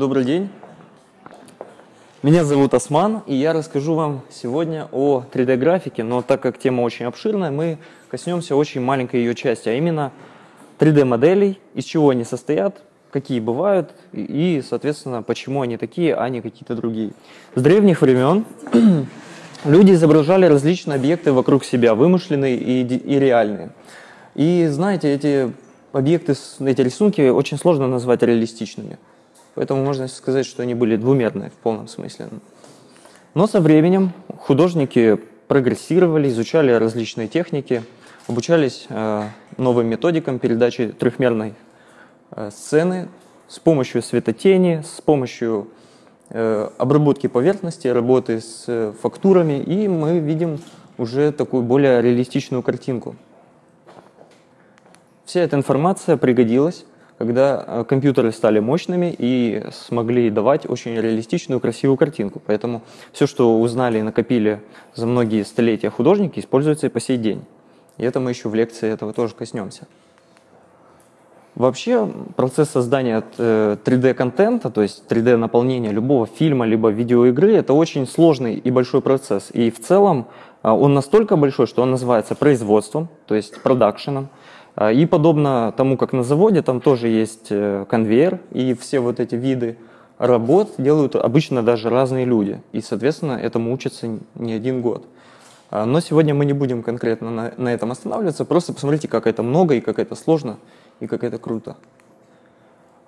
добрый день. Меня зовут Осман, и я расскажу вам сегодня о 3D-графике, но так как тема очень обширная, мы коснемся очень маленькой ее части, а именно 3D-моделей, из чего они состоят, какие бывают и, соответственно, почему они такие, а не какие-то другие. С древних времен люди изображали различные объекты вокруг себя, вымышленные и, и реальные. И знаете, эти объекты, эти рисунки очень сложно назвать реалистичными. Поэтому можно сказать, что они были двумерные в полном смысле. Но со временем художники прогрессировали, изучали различные техники, обучались э, новым методикам передачи трехмерной э, сцены с помощью светотени, с помощью э, обработки поверхности, работы с фактурами, и мы видим уже такую более реалистичную картинку. Вся эта информация пригодилась, когда э, компьютеры стали мощными и смогли давать очень реалистичную, красивую картинку. Поэтому все, что узнали и накопили за многие столетия художники, используется и по сей день. И это мы еще в лекции этого тоже коснемся. Вообще процесс создания 3D-контента, э, то есть 3D-наполнения любого фильма либо видеоигры, это очень сложный и большой процесс. И в целом э, он настолько большой, что он называется производством, то есть продакшеном. А, и подобно тому, как на заводе, там тоже есть э, конвейер, и все вот эти виды работ делают обычно даже разные люди. И, соответственно, этому учатся не один год. А, но сегодня мы не будем конкретно на, на этом останавливаться, просто посмотрите, как это много и как это сложно, и как это круто.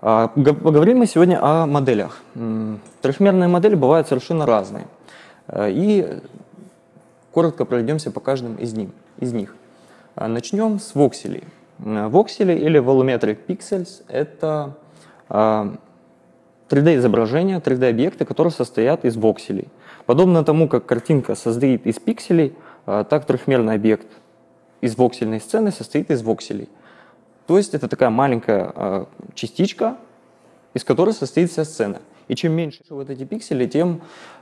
А, поговорим мы сегодня о моделях. Трехмерные модели бывают совершенно разные. И коротко пройдемся по каждым из них. Начнем с вокселей. Воксели или volumetric pixels – это 3D-изображения, 3D-объекты, которые состоят из вокселей. Подобно тому, как картинка состоит из пикселей, а, так трехмерный объект из воксельной сцены состоит из вокселей. То есть это такая маленькая а, частичка, из которой состоит вся сцена. И чем меньше вот эти пиксели, тем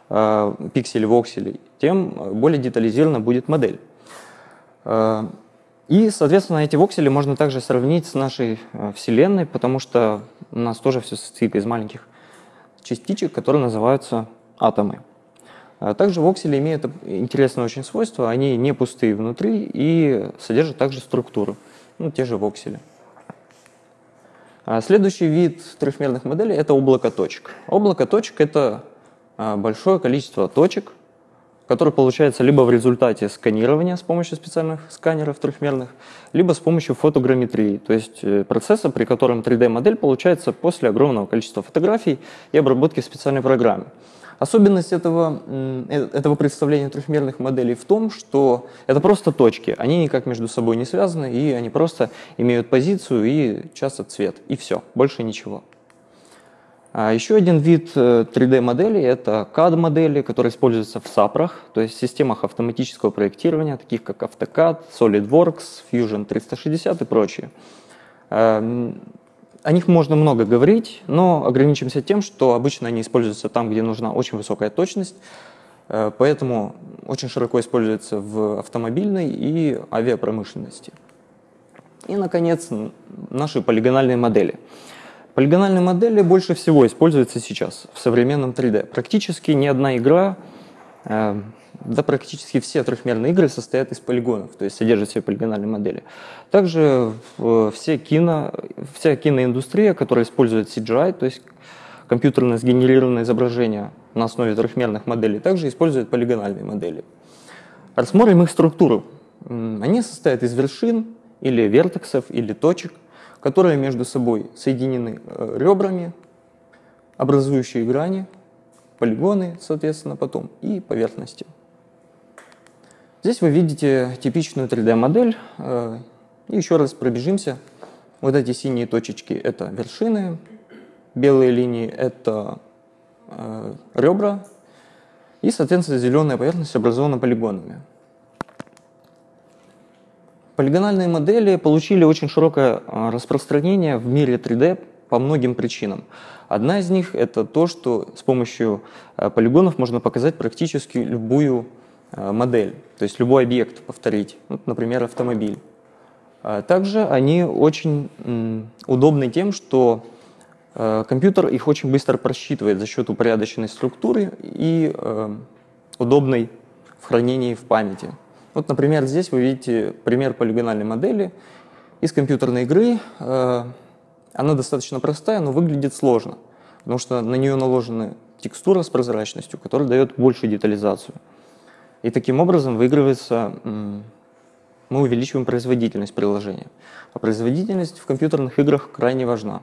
а, пиксели вокселей, тем более детализирована будет модель. И, соответственно, эти воксели можно также сравнить с нашей э, Вселенной, потому что у нас тоже все состоит из маленьких частичек, которые называются атомы. А также воксели имеют интересное очень свойство, они не пустые внутри и содержат также структуру, ну, те же воксели. А следующий вид трехмерных моделей – это облако точек. Облако точек – это большое количество точек, который получается либо в результате сканирования с помощью специальных сканеров трехмерных, либо с помощью фотограмметрии, то есть э, процесса, при котором 3D-модель получается после огромного количества фотографий и обработки в специальной программе. Особенность этого, э, этого представления трехмерных моделей в том, что это просто точки, они никак между собой не связаны, и они просто имеют позицию и часто цвет, и все, больше ничего. А еще один вид 3D-моделей э, – это CAD-модели, которые используются в SAPрах, то есть в системах автоматического проектирования, таких как AutoCAD, SolidWorks, Fusion 360 и прочие. Эм, о них можно много говорить, но ограничимся тем, что обычно они используются там, где нужна очень высокая точность, э, поэтому очень широко используются в автомобильной и авиапромышленности. И, наконец, наши полигональные модели – Полигональные модели больше всего используются сейчас в современном 3D. Практически ни одна игра, э, да практически все трехмерные игры состоят из полигонов, то есть содержат все полигональные модели. Также все кино, вся киноиндустрия, которая использует CGI, то есть компьютерно сгенерированное изображение на основе трехмерных моделей, также использует полигональные модели. Рассмотрим их структуру. Они состоят из вершин или вертексов или точек – которые между собой соединены э, ребрами, образующие грани, полигоны, соответственно, потом, и поверхности. Здесь вы видите типичную 3D-модель. Э, и еще раз пробежимся. Вот эти синие точечки – это вершины, белые линии – это э, ребра, и, соответственно, зеленая поверхность образована полигонами. Полигональные модели получили очень широкое а, распространение в мире 3D по многим причинам. Одна из них – это то, что с помощью а, полигонов можно показать практически любую а, модель, то есть любой объект повторить, вот, например, автомобиль. Также они очень удобны тем, что компьютер их очень быстро просчитывает за счет упорядоченной структуры и удобной в хранении в памяти. Вот, например, здесь вы видите пример полигональной модели из компьютерной игры. Э, она достаточно простая, но выглядит сложно, потому что на нее наложены текстура с прозрачностью, которая дает большую детализацию. И таким образом выигрывается, мы увеличиваем производительность приложения. А производительность в компьютерных играх крайне важна.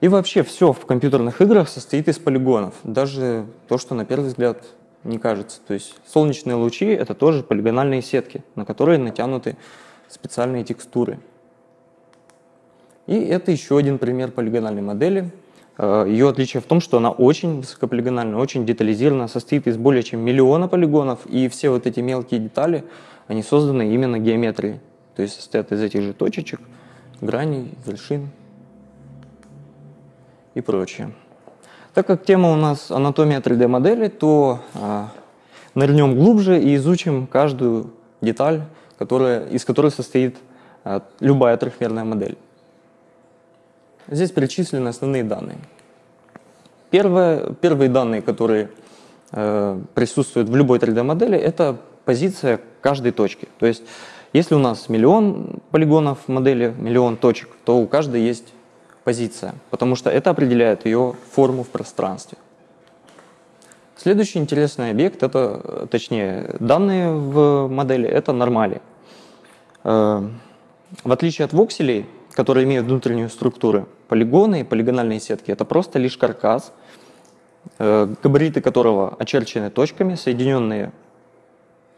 И вообще все в компьютерных играх состоит из полигонов. Даже то, что на первый взгляд не кажется. То есть солнечные лучи — это тоже полигональные сетки, на которые натянуты специальные текстуры. И это еще один пример полигональной модели. Э, Ее отличие в том, что она очень высокополигональна, очень детализирована, состоит из более чем миллиона полигонов, и все вот эти мелкие детали, они созданы именно геометрией. То есть состоят из этих же точечек, граней, вершин и прочее. Так как тема у нас анатомия 3D-модели, то а, нырнем глубже и изучим каждую деталь, которая, из которой состоит а, любая трехмерная модель. Здесь перечислены основные данные. Первое, первые данные, которые э, присутствуют в любой 3D-модели, это позиция каждой точки. То есть, если у нас миллион полигонов модели, миллион точек, то у каждой есть позиция, потому что это определяет ее форму в пространстве. Следующий интересный объект, это, точнее, данные в модели, это нормали. Э, в отличие от вокселей, которые имеют внутреннюю структуру, полигоны и полигональные сетки – это просто лишь каркас, э, габариты которого очерчены точками, соединенные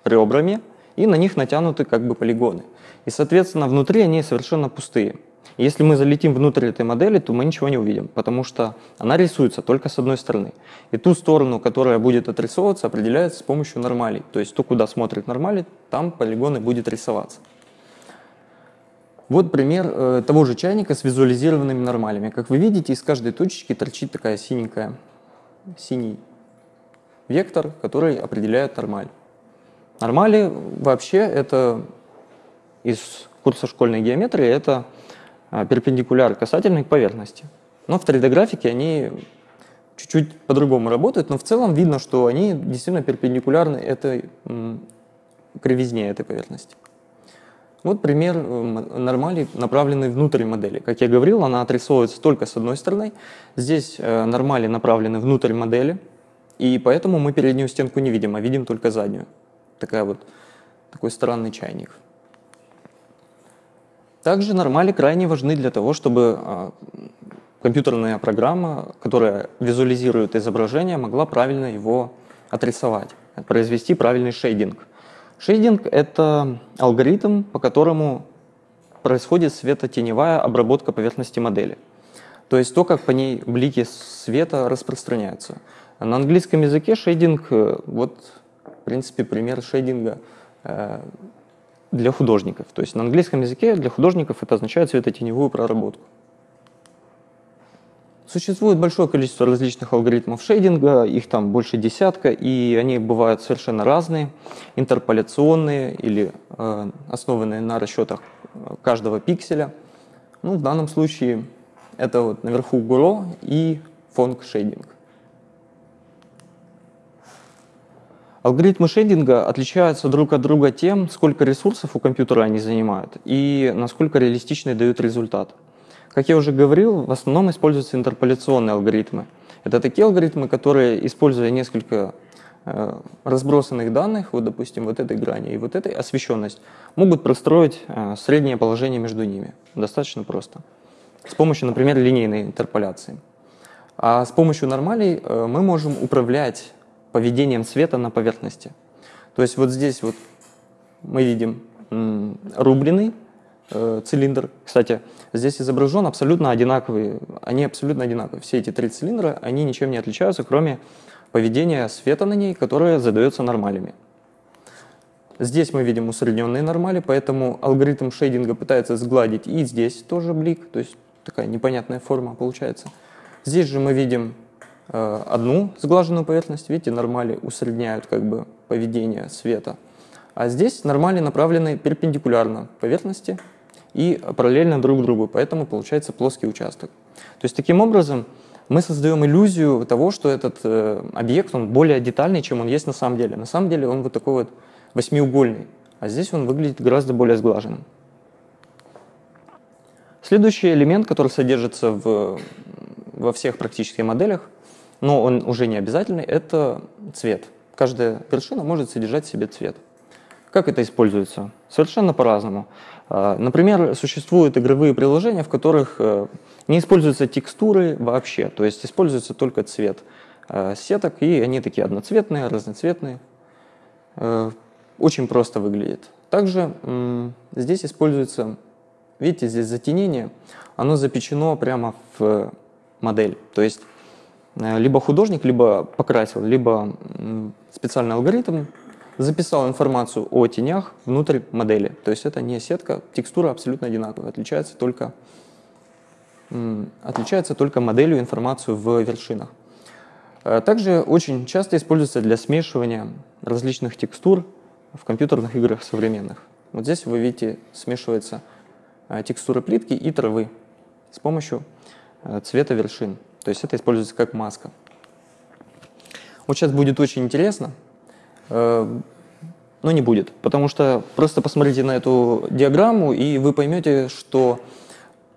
ребрами, и на них натянуты как бы полигоны. И, соответственно, внутри они совершенно пустые – если мы залетим внутрь этой модели, то мы ничего не увидим, потому что она рисуется только с одной стороны. И ту сторону, которая будет отрисовываться, определяется с помощью нормалей. То есть то, куда смотрит нормали, там полигоны будет рисоваться. Вот пример э, того же чайника с визуализированными нормалями. Как вы видите, из каждой точечки торчит такая синенькая, синий вектор, который определяет нормаль. Нормали вообще это из курса школьной геометрии, это перпендикуляр касательной поверхности. Но в 3D-графике они чуть-чуть по-другому работают, но в целом видно, что они действительно перпендикулярны этой кривизне этой поверхности. Вот пример нормали, направленный внутрь модели. Как я говорил, она отрисовывается только с одной стороны. Здесь э, нормали направлены внутрь модели, и поэтому мы переднюю стенку не видим, а видим только заднюю. Такая вот, такой странный чайник. Также нормали крайне важны для того, чтобы а, компьютерная программа, которая визуализирует изображение, могла правильно его отрисовать, произвести правильный шейдинг. Шейдинг – это алгоритм, по которому происходит светотеневая обработка поверхности модели. То есть то, как по ней блики света распространяются. На английском языке шейдинг, э, вот, в принципе, пример шейдинга э, для художников. То есть на английском языке для художников это означает светотеневую проработку. Существует большое количество различных алгоритмов шейдинга, их там больше десятка, и они бывают совершенно разные, интерполяционные или э, основанные на расчетах каждого пикселя. Ну, в данном случае это вот наверху ГУРО и фонг шейдинг. Алгоритмы шейдинга отличаются друг от друга тем, сколько ресурсов у компьютера они занимают и насколько реалистичный дают результат. Как я уже говорил, в основном используются интерполяционные алгоритмы. Это такие алгоритмы, которые, используя несколько э, разбросанных данных, вот, допустим, вот этой грани и вот этой освещенность, могут простроить э, среднее положение между ними. Достаточно просто. С помощью, например, линейной интерполяции. А с помощью нормалей э, мы можем управлять поведением света на поверхности. То есть вот здесь вот мы видим рубленый э, цилиндр. Кстати, здесь изображен абсолютно одинаковый, они абсолютно одинаковые. Все эти три цилиндра, они ничем не отличаются, кроме поведения света на ней, которое задается нормалями. Здесь мы видим усредненные нормали, поэтому алгоритм шейдинга пытается сгладить и здесь тоже блик, то есть такая непонятная форма получается. Здесь же мы видим одну сглаженную поверхность, видите, нормали усредняют как бы поведение света. А здесь нормали направлены перпендикулярно поверхности, и параллельно друг другу, поэтому получается плоский участок. То есть таким образом мы создаем иллюзию того, что этот э, объект, он более детальный, чем он есть на самом деле. На самом деле он вот такой вот восьмиугольный, а здесь он выглядит гораздо более сглаженным. Следующий элемент, который содержится в, во всех практических моделях, но он уже не обязательный, это цвет. Каждая вершина может содержать в себе цвет. Как это используется? Совершенно по-разному. А, например, существуют игровые приложения, в которых э, не используются текстуры вообще, то есть используется только цвет э, сеток, и они такие одноцветные, разноцветные. Э, очень просто выглядит. Также здесь используется, видите, здесь затенение, оно запечено прямо в модель. То есть либо художник, либо покрасил, либо специальный алгоритм записал информацию о тенях внутрь модели. То есть это не сетка, текстура абсолютно одинаковая, отличается только, отличается только моделью информацию в вершинах. Э, также очень часто используется для смешивания различных текстур в компьютерных играх современных. Вот здесь вы видите, смешивается э, текстура плитки и травы с помощью э, цвета вершин. То есть это используется как маска. Вот сейчас будет очень интересно. Э, но не будет, потому что просто посмотрите на эту диаграмму, и вы поймете, что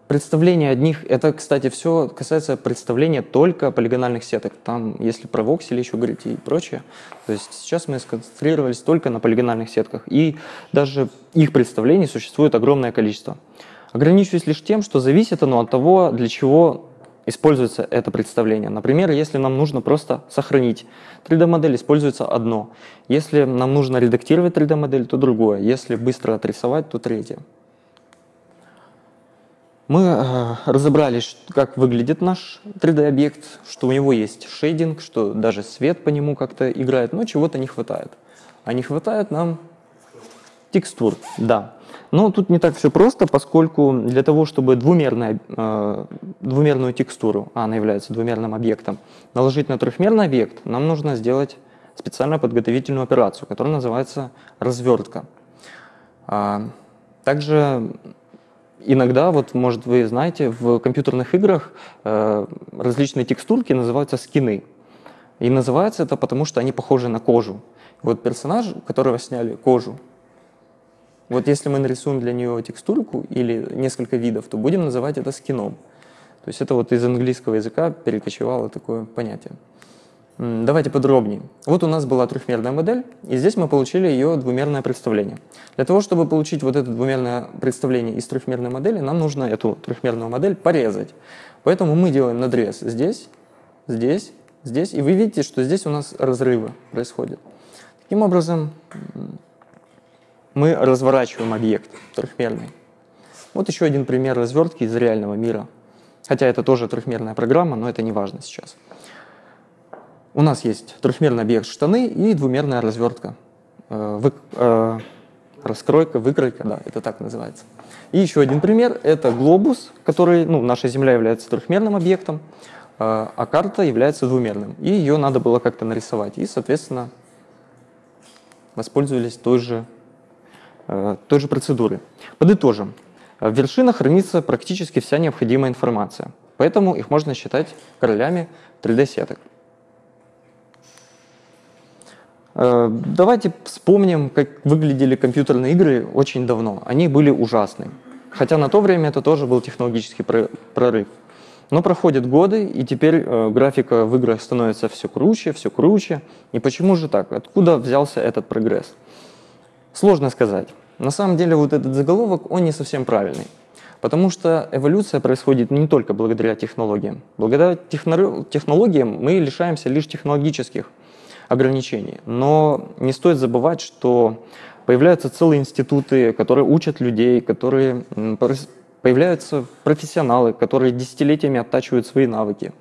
представление одних, это, кстати, все касается представления только полигональных сеток. Там, если про воксели еще говорить и прочее, то есть сейчас мы сконцентрировались только на полигональных сетках, и даже их представлений существует огромное количество. Ограничиваюсь лишь тем, что зависит оно от того, для чего используется это представление. Например, если нам нужно просто сохранить 3D-модель, используется одно. Если нам нужно редактировать 3D-модель, то другое. Если быстро отрисовать, то третье. Мы э, разобрались, как выглядит наш 3D-объект, что у него есть шейдинг, что даже свет по нему как-то играет, но чего-то не хватает. А не хватает нам текстур, да. Но тут не так все просто, поскольку для того, чтобы двумерная, э, двумерную текстуру, а она является двумерным объектом, наложить на трехмерный объект, нам нужно сделать специальную подготовительную операцию, которая называется развертка. А, также иногда, вот, может, вы знаете, в компьютерных играх э, различные текстурки называются скины. И называется это потому, что они похожи на кожу. Вот персонаж, которого сняли кожу, вот если мы нарисуем для нее текстурку или несколько видов, то будем называть это скином. То есть это вот из английского языка перекочевало такое понятие. Давайте подробнее. Вот у нас была трехмерная модель, и здесь мы получили ее двумерное представление. Для того, чтобы получить вот это двумерное представление из трехмерной модели, нам нужно эту трехмерную модель порезать. Поэтому мы делаем надрез здесь, здесь, здесь, и вы видите, что здесь у нас разрывы происходят. Таким образом, мы разворачиваем объект трехмерный. Вот еще один пример развертки из реального мира. Хотя это тоже трехмерная программа, но это не важно сейчас. У нас есть трехмерный объект штаны и двумерная развертка. Э, вы, э, раскройка, выкройка, да, это так называется. И еще один пример – это глобус, который, ну, наша Земля является трехмерным объектом, э, а карта является двумерным. И ее надо было как-то нарисовать. И, соответственно, воспользовались той же той же процедуры. Подытожим. В вершинах хранится практически вся необходимая информация, поэтому их можно считать королями 3D-сеток. Э, давайте вспомним, как выглядели компьютерные игры очень давно. Они были ужасны. Хотя на то время это тоже был технологический прорыв. Но проходят годы, и теперь э, графика в играх становится все круче, все круче. И почему же так? Откуда взялся этот прогресс? Сложно сказать. На самом деле вот этот заголовок, он не совсем правильный. Потому что эволюция происходит не только благодаря технологиям. Благодаря технологиям мы лишаемся лишь технологических ограничений. Но не стоит забывать, что появляются целые институты, которые учат людей, которые появляются профессионалы, которые десятилетиями оттачивают свои навыки.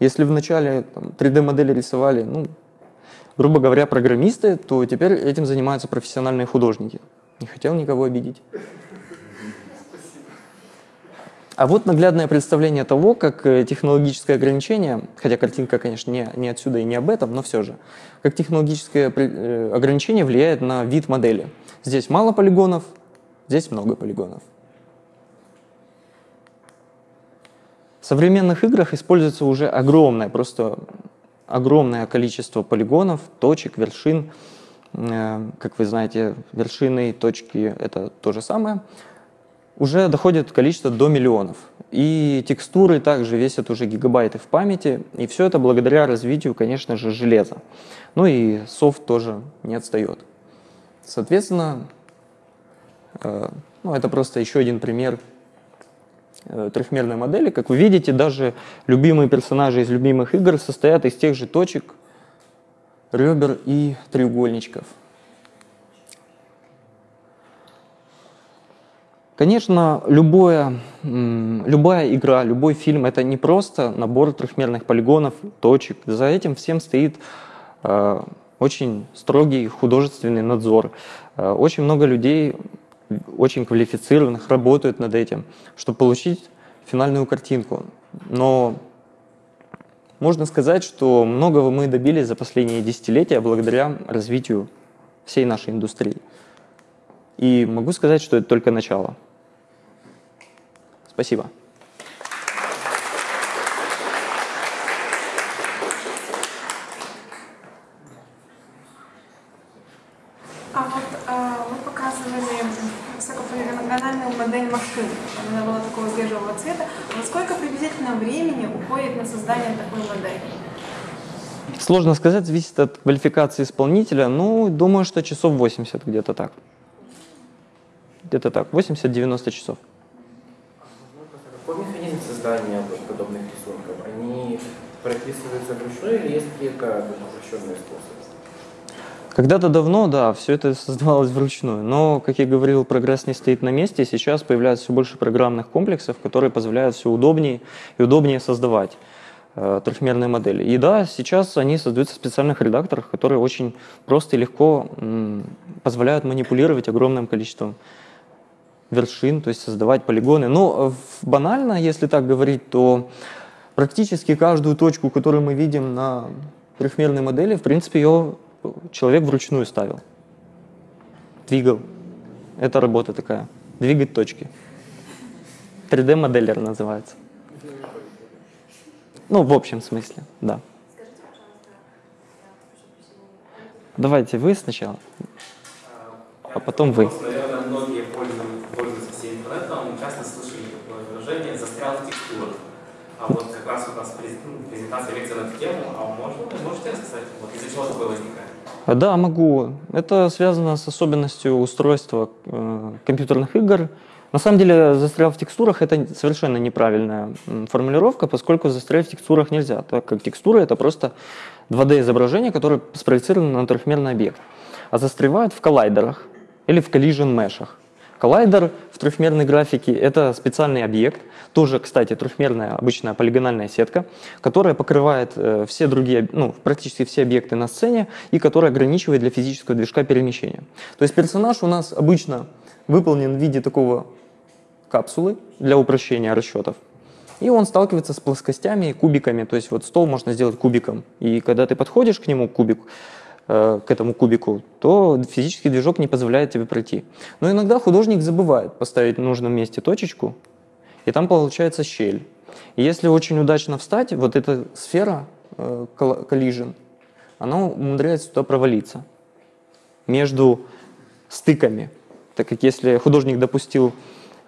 Если вначале 3D-модели рисовали, ну, грубо говоря, программисты, то теперь этим занимаются профессиональные художники. Не хотел никого обидеть. А вот наглядное представление того, как э, технологическое ограничение, хотя картинка, конечно, не, не отсюда и не об этом, но все же, как технологическое э, ограничение влияет на вид модели. Здесь мало полигонов, здесь много полигонов. В современных играх используется уже огромное, просто огромное количество полигонов, точек, вершин. Э, как вы знаете, вершины и точки — это то же самое. Уже доходит количество до миллионов. И текстуры также весят уже гигабайты в памяти. И все это благодаря развитию, конечно же, железа. Ну и софт тоже не отстает. Соответственно, э, ну, это просто еще один пример трехмерной модели. Как вы видите, даже любимые персонажи из любимых игр состоят из тех же точек, ребер и треугольничков. Конечно, любое, любая игра, любой фильм — это не просто набор трехмерных полигонов, точек. За этим всем стоит э, очень строгий художественный надзор. Э, очень много людей, очень квалифицированных, работают над этим, чтобы получить финальную картинку. Но можно сказать, что многого мы добились за последние десятилетия благодаря развитию всей нашей индустрии. И могу сказать, что это только начало. Спасибо. А вот а, вы показывали высокополигональную модель машины. Она была такого бежевого цвета. Вот сколько приблизительно времени уходит на создание такой модели? Сложно сказать, зависит от квалификации исполнителя. Ну, думаю, что часов 80 где-то так. Где-то так, 80-90 часов какой механизм создания подобных рисунков? Они прописываются вручную или есть какие-то упрощенные способы? Когда-то давно, да, все это создавалось вручную, но, как я говорил, прогресс не стоит на месте, сейчас появляется все больше программных комплексов, которые позволяют все удобнее и удобнее создавать трехмерные модели. И да, сейчас они создаются в специальных редакторах, которые очень просто и легко позволяют манипулировать огромным количеством вершин, то есть создавать полигоны. Но э, банально, если так говорить, то практически каждую точку, которую мы видим на трехмерной модели, в принципе, ее человек вручную ставил. Двигал. Это работа такая. Двигать точки. 3D-моделлер называется. Ну, в общем смысле, да. Давайте вы сначала, а потом вы. Наверное, многие пользуются всем интернетом, часто слышали такое выражение «застрял в текстурах». А вот как раз у нас ну, презентация лекция на эту тему, а можно, можете рассказать, вот из-за чего такое возникает? Да, могу. Это связано с особенностью устройства э, компьютерных игр. На самом деле, застрял в текстурах – это совершенно неправильная формулировка, поскольку застрять в текстурах нельзя, так как текстура – это просто 2D-изображение, которое спроецировано на трехмерный объект. А застревают в коллайдерах или в collision мешах. Коллайдер в трехмерной графике – это специальный объект, тоже, кстати, трехмерная обычная полигональная сетка, которая покрывает э, все другие, ну, практически все объекты на сцене и которая ограничивает для физического движка перемещения. То есть персонаж у нас обычно выполнен в виде такого капсулы для упрощения расчетов. И он сталкивается с плоскостями и кубиками. То есть вот стол можно сделать кубиком. И когда ты подходишь к нему, к кубику, Э, к этому кубику, то физический движок не позволяет тебе пройти. Но иногда художник забывает поставить в нужном месте точечку, и там получается щель. И если очень удачно встать, вот эта сфера э, collision, она умудряется туда провалиться между стыками. Так как если художник допустил э,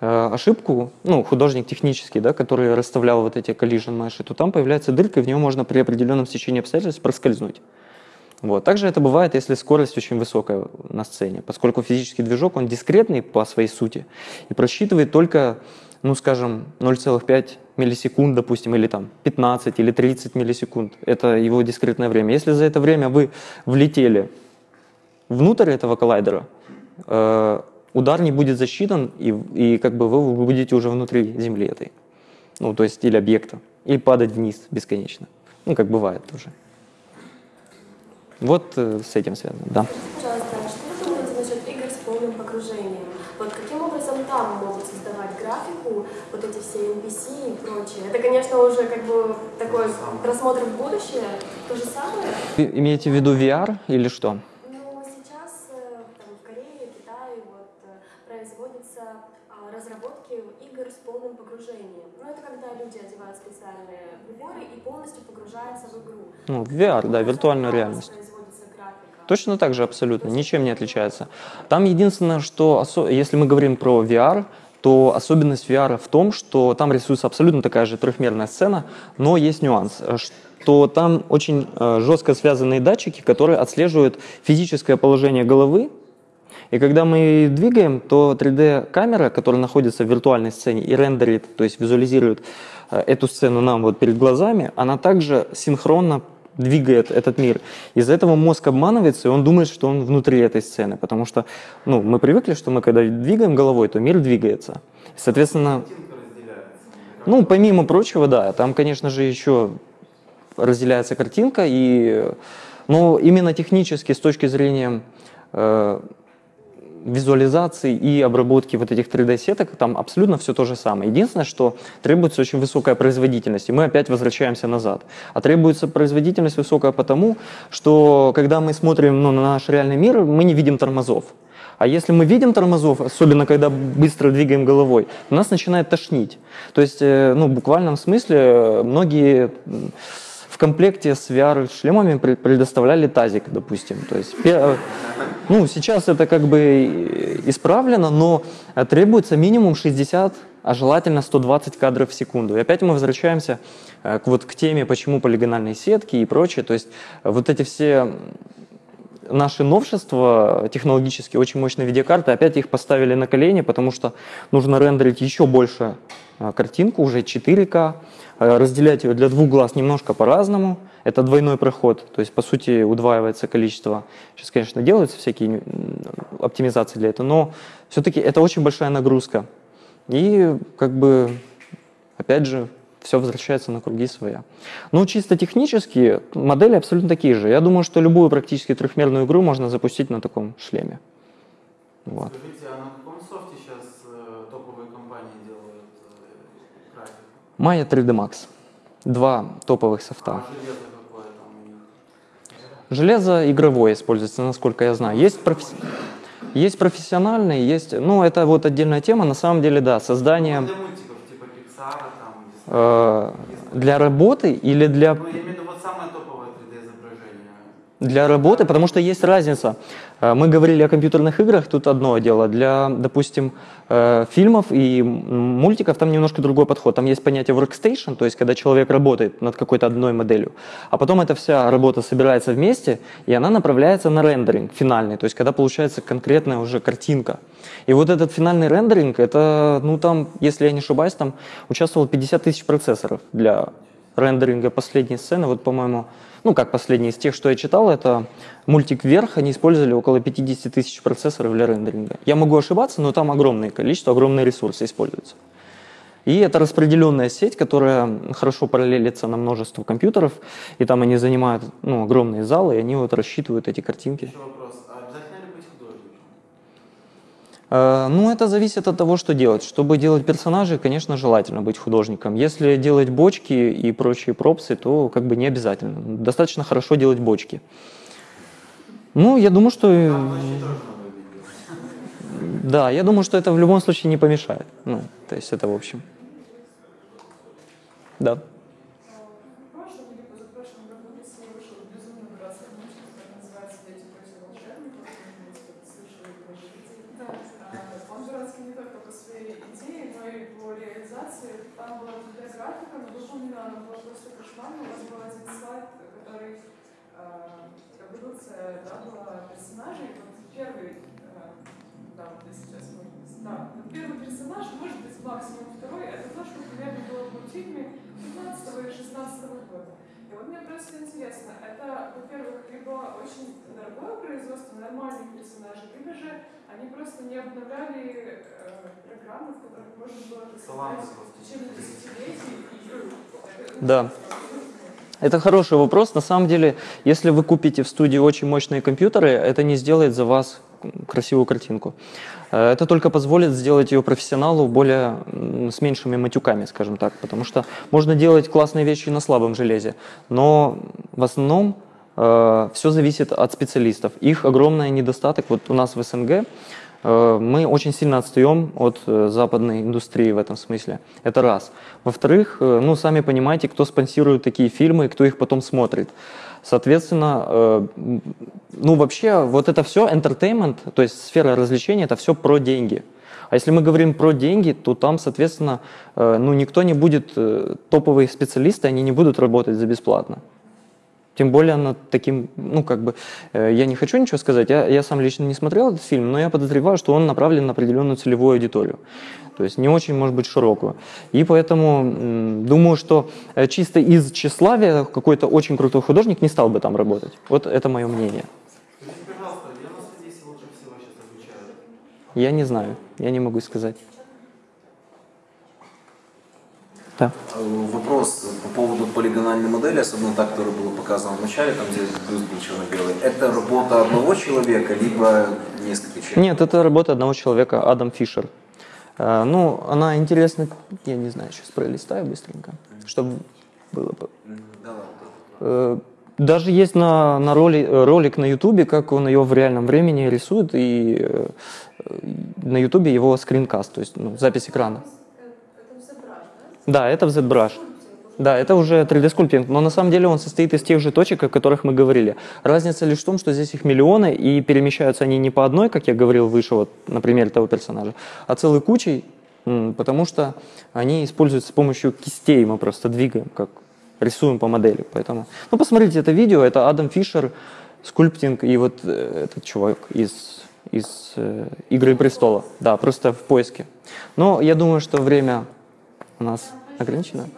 ошибку, ну, художник технический, да, который расставлял вот эти collision меши, то там появляется дырка, и в нее можно при определенном стечении обстоятельств проскользнуть. Вот. Также это бывает, если скорость очень высокая на сцене, поскольку физический движок, он дискретный по своей сути и просчитывает только, ну, скажем, 0,5 миллисекунд, допустим, или там 15 или 30 миллисекунд. Это его дискретное время. Если за это время вы влетели внутрь этого коллайдера, э, удар не будет засчитан, и, и как бы вы будете уже внутри Земли этой, ну, то есть или объекта, и падать вниз бесконечно. Ну, как бывает тоже. Вот э, с этим связано, да. Пожалуйста, что вы думаете насчет игр с полным погружением? Вот каким образом там могут создавать графику, вот эти все NPC и прочее? Это, конечно, уже как бы такой просмотр в будущее, то же самое? Вы имеете в виду VR или что? Ну, сейчас э, там, в Корее, Китае, вот, э, производятся а, разработки игр с полным погружением. Ну, это когда люди одевают специальные приборы и полностью погружаются в игру. Ну, VR, да, виртуальную реальность. Точно так же абсолютно, ничем не отличается. Там единственное, что если мы говорим про VR, то особенность VR в том, что там рисуется абсолютно такая же трехмерная сцена, но есть нюанс, что там очень э, жестко связанные датчики, которые отслеживают физическое положение головы, и когда мы двигаем, то 3D-камера, которая находится в виртуальной сцене и рендерит, то есть визуализирует э, эту сцену нам вот перед глазами, она также синхронно двигает этот мир. Из-за этого мозг обманывается, и он думает, что он внутри этой сцены, потому что ну, мы привыкли, что мы когда двигаем головой, то мир двигается. Соответственно, ну, помимо прочего, да, там, конечно же, еще разделяется картинка, и, но именно технически, с точки зрения э, визуализации и обработки вот этих 3D-сеток, там абсолютно все то же самое. Единственное, что требуется очень высокая производительность, и мы опять возвращаемся назад. А требуется производительность высокая потому, что когда мы смотрим ну, на наш реальный мир, мы не видим тормозов. А если мы видим тормозов, особенно когда быстро двигаем головой, нас начинает тошнить. То есть, э, ну, в буквальном смысле, многие в комплекте с VR-шлемами пре- предоставляли тазик, допустим. То есть, ну, сейчас это как бы исправлено, но требуется минимум 60, а желательно 120 кадров в секунду. И опять мы возвращаемся э, к, вот, к теме, почему полигональные сетки и прочее. То есть, вот эти все наши новшества технологические, очень мощные видеокарты, опять их поставили на колени, потому что нужно рендерить еще больше а, картинку, уже 4К, а, разделять ее для двух глаз немножко по-разному. Это двойной проход, то есть, по сути, удваивается количество. Сейчас, конечно, делаются всякие оптимизации для этого, но все-таки это очень большая нагрузка. И, как бы, опять же, все возвращается на круги своя. Ну, чисто технически модели абсолютно такие же. Я думаю, что любую практически трехмерную игру можно запустить на таком шлеме. Вот. Скажите, а на каком софте сейчас э, топовые компании делают э, графику? Maya 3D Max. Два топовых софта. А железо какое там у них? Железо игровое используется, насколько я знаю. Есть, профи- есть профессиональные, есть... Ну, это вот отдельная тема. На самом деле, да, создание Ну, Для мультиков, типа Pixar, там, Disney. э, для работы или для Ну, я имею в виду вот самое топовое 3D-изображение. Для работы, потому что есть разница. Э, Мы говорили о компьютерных играх, тут одно дело. Для, допустим, э, фильмов и мультиков там немножко другой подход. Там есть понятие workstation, то есть когда человек работает над какой-то одной моделью, а потом эта вся работа собирается вместе, и она направляется на рендеринг финальный, то есть когда получается конкретная уже картинка. И вот этот финальный рендеринг, это, ну там, если я не ошибаюсь, там участвовало 50 тысяч процессоров для рендеринга последней сцены. Вот, по-моему, ну как последний из тех, что я читал, это мультик «Вверх», они использовали около 50 тысяч процессоров для рендеринга. Я могу ошибаться, но там огромное количество, огромные ресурсы используются. И это распределенная сеть, которая хорошо параллелится на множество компьютеров, и там они занимают ну, огромные залы, и они вот рассчитывают эти картинки. Еще вопрос. А обязательно ли быть художником? Э, Ну, это зависит от того, что делать. Чтобы делать персонажей, конечно, желательно быть художником. Если делать бочки и прочие пропсы, то как бы не обязательно. Достаточно хорошо делать бочки. Ну, я думаю, что... э. Да, я думаю, что это в любом случае не помешает. Ну, то есть это в общем. Да. В прошлом или позапрошлом году в России вышел безумно братский мультик, который называется «Дети против волшебников». Может быть, слышали его Да. А, Он дурацкий не только по своей идее, но и по реализации. Там была 3D-графика, но выполнена она была кошмарно. У вас был один слайд, который а, эволюция да, была персонажей. Вот первый, а, да, вот я сейчас можно да, вот первый персонаж, может быть, максимум второй, это то, что примерно было в мультфильме 15 или 16 года. И вот мне просто интересно, это, во-первых, либо очень дорогое производство нормальных персонажей, либо же они просто не обновляли э, программы, в которых можно было просто. в течение десятилетий. И, Да. Это хороший вопрос. На самом деле, если вы купите в студии очень мощные компьютеры, это не сделает за вас красивую картинку. Э, Это только позволит сделать ее профессионалу более с меньшими матюками, скажем так, потому что можно делать классные вещи на слабом железе, но в основном все зависит от специалистов. Их огромный недостаток. Вот у нас в СНГ Э, Мы очень сильно отстаем от э, западной индустрии в этом смысле. Это раз. Во-вторых, э, ну, сами понимаете, кто спонсирует такие фильмы кто их потом смотрит. Соответственно, э, ну, вообще, вот это все entertainment, то есть сфера развлечений, это все про деньги. А если мы говорим про деньги, то там, соответственно, э, ну, никто не будет, э, топовые специалисты, они не будут работать за бесплатно. Тем более над таким, ну, как бы, э, я не хочу ничего сказать, я, я сам лично не смотрел этот фильм, но я подозреваю, что он направлен на определенную целевую аудиторию. То есть не очень, может быть, широкую. И поэтому м, думаю, что э, чисто из тщеславия какой-то очень крутой художник не стал бы там работать. Вот это мое мнение. Скажите, пожалуйста, где на Стадисе лучше всего сейчас обучают? Я не знаю, я не могу сказать. Да. Вопрос по поводу полигональной модели, особенно та, которая была показана в начале, там где плюс был черно-белый. Это работа одного человека, либо нескольких человек? Нет, это работа одного человека, Адам Фишер. Э, Ну, она интересна, я не знаю, сейчас пролистаю быстренько, чтобы было бы. Э, Даже есть на, на роли, ролик на Ютубе, как он ее в реальном времени рисует, и э, на Ютубе его скринкаст, то есть ну, запись экрана. Да, это в ZBrush. Да, это уже 3D-скульптинг, но на самом деле он состоит из тех же точек, о которых мы говорили. Разница лишь в том, что здесь их миллионы, и перемещаются они не по одной, как я говорил выше, вот, например, того персонажа, а целой кучей, потому что они используются с помощью кистей, мы просто двигаем, как рисуем по модели. Поэтому, ну, посмотрите это видео, это Адам Фишер, скульптинг, и вот э, этот чувак из, из э, «Игры престола». Да, просто в поиске. Но я думаю, что время у нас ограничено.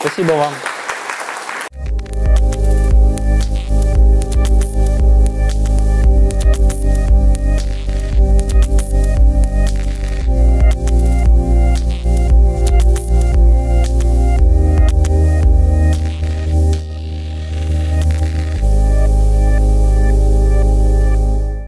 Спасибо вам.